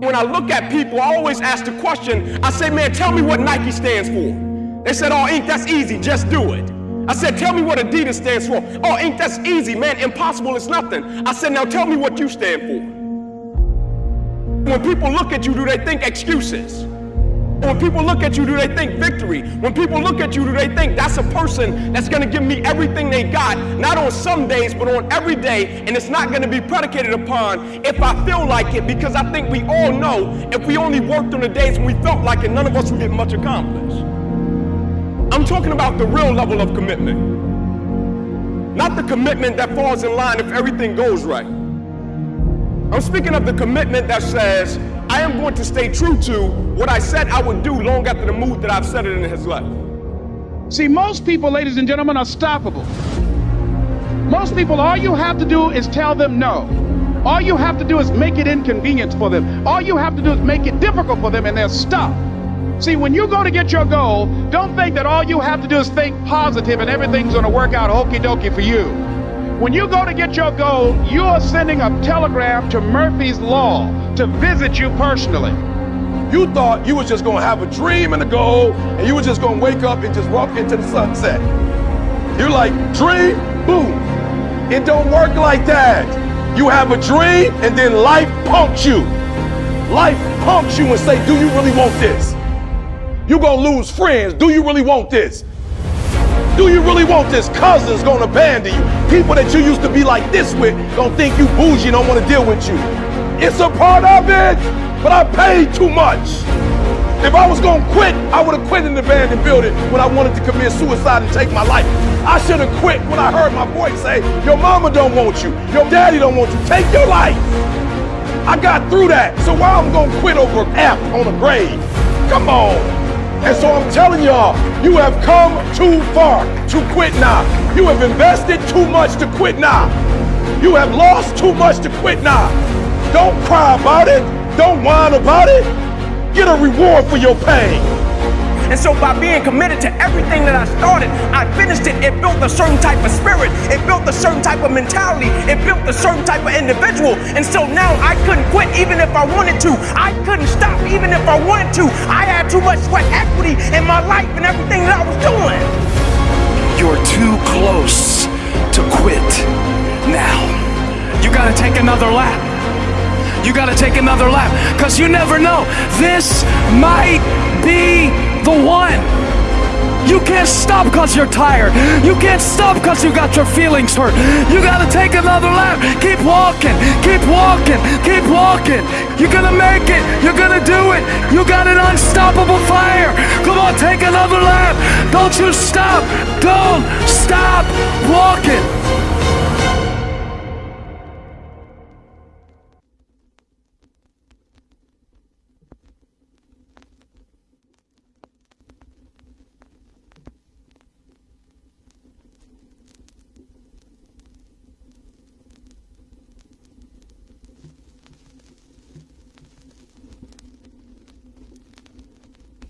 When I look at people, I always ask the question, I say, man, tell me what Nike stands for. They said, oh, Inc., that's easy, just do it. I said, tell me what Adidas stands for. Oh, Inc., that's easy, man, impossible is nothing. I said, now tell me what you stand for. When people look at you, do they think excuses? When people look at you, do they think victory? When people look at you, do they think that's a person that's going to give me everything they got, not on some days, but on every day, and it's not going to be predicated upon if I feel like it, because I think we all know if we only worked on the days when we felt like it, none of us would get much accomplished. I'm talking about the real level of commitment, not the commitment that falls in line if everything goes right. I'm speaking of the commitment that says, I am going to stay true to what I said I would do long after the mood that I've set it in his life. See, most people, ladies and gentlemen, are stoppable. Most people, all you have to do is tell them no. All you have to do is make it inconvenient for them. All you have to do is make it difficult for them, and they'll stop. See, when you go to get your goal, don't think that all you have to do is think positive and everything's going to work out okie dokie for you. When you go to get your goal, you are sending a telegram to Murphy's Law to visit you personally. You thought you was just gonna have a dream and a goal, and you were just gonna wake up and just walk into the sunset. You're like, dream, boom. It don't work like that. You have a dream, and then life punks you. Life punks you and say, do you really want this? you gonna lose friends. Do you really want this? Do you really want this? Cousins gonna abandon you. People that you used to be like this with gonna think you bougie and don't wanna deal with you. It's a part of it, but I paid too much. If I was gonna quit, I would have quit in the abandoned building when I wanted to commit suicide and take my life. I should have quit when I heard my voice say, your mama don't want you, your daddy don't want you, take your life. I got through that, so why I'm gonna quit over F on a grave? Come on. And so I'm telling y'all, you have come too far to quit now. You have invested too much to quit now. You have lost too much to quit now. Don't cry about it. Don't whine about it. Get a reward for your pain. And so by being committed to everything that I started, I finished it. It built a certain type of spirit. It built a certain type of mentality. It built a certain type of individual. And so now I couldn't quit even if I wanted to. I couldn't stop even if I wanted to. I had too much sweat equity in my life and everything that I was doing. You're too close to quit now. You gotta take another lap. You gotta take another lap because you never know. This might be the one. You can't stop because you're tired. You can't stop because you got your feelings hurt. You got to take another lap. Keep walking. Keep walking. Keep walking. You're going to make it. You're going to do it. You got an unstoppable fire. Come on, take another lap. Don't you stop. Don't stop walking.